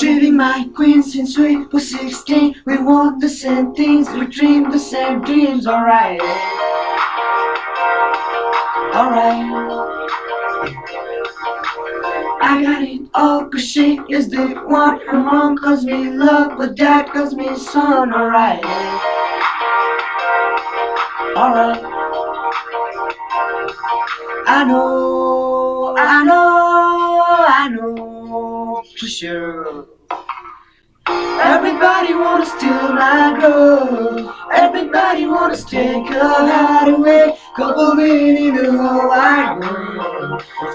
be my queen since we were 16 We want the same things, we dream the same dreams Alright Alright I got it all cause she is the one Her mom calls me love, but dad calls me son Alright Alright I know, I know, Everybody wanna steal my girl Everybody wanna take her heart away. Couple in the whole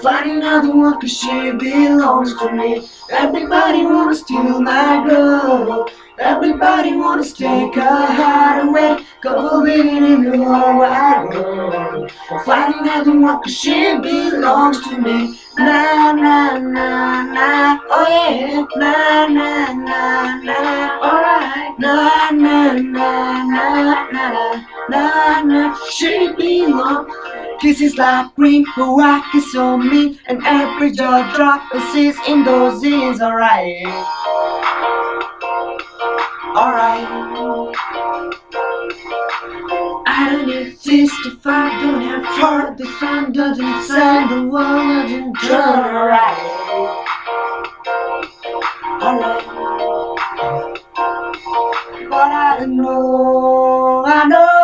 Find another one cause she belongs to me. Everybody wanna steal my girl Everybody wanna take her heart away. Couple in the whole wide world. Find another one cause she belongs to me. Na na na na. Oh yeah. Na na na na. Alright. Na na na na na. Na na. She belongs Kisses like green, but I kiss on me And every jaw drop persists in those is alright. Alright. I don't exist if I don't have heart The sun doesn't shine, the world doesn't turn alright. Alright. But I know, I know,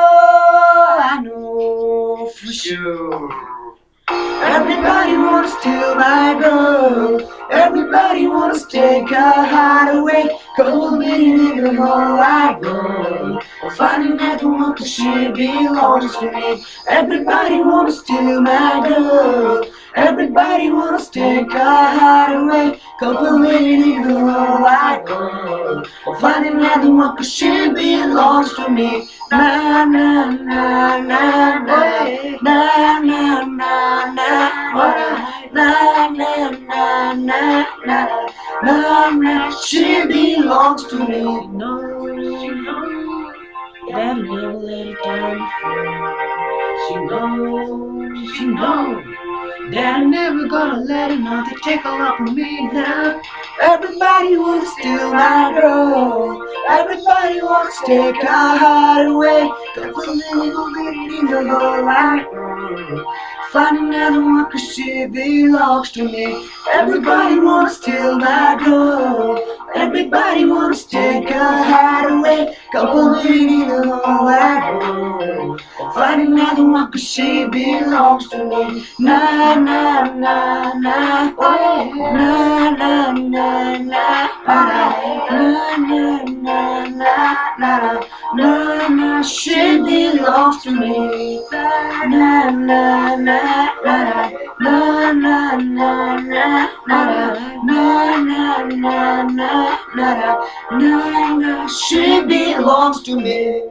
girl Everybody wants to take her heart away Cold meeting in the whole wide world. Finding that one cause she belongs to me. Everybody wants to steal my girl. Everybody wants to take heart away Couple meeting in the whole wide world. Finding that one cause she belongs to me. Na na na Na na. Na na na na na na na na She belongs to me. No, that it down before. She knows, she knows that I'm never gonna let another take a lot from me now. Everybody wants to steal my girl. Everybody wants to take our heart away. Cause a little bit in the whole life. Find another one cause she belongs to me Everybody wants to steal my gold Everybody wants to take a hideaway Couple in the whole Find another one cause she belongs to me Na na na na na Na na na na Na na na na na Na na she belongs to me na na na she belongs to me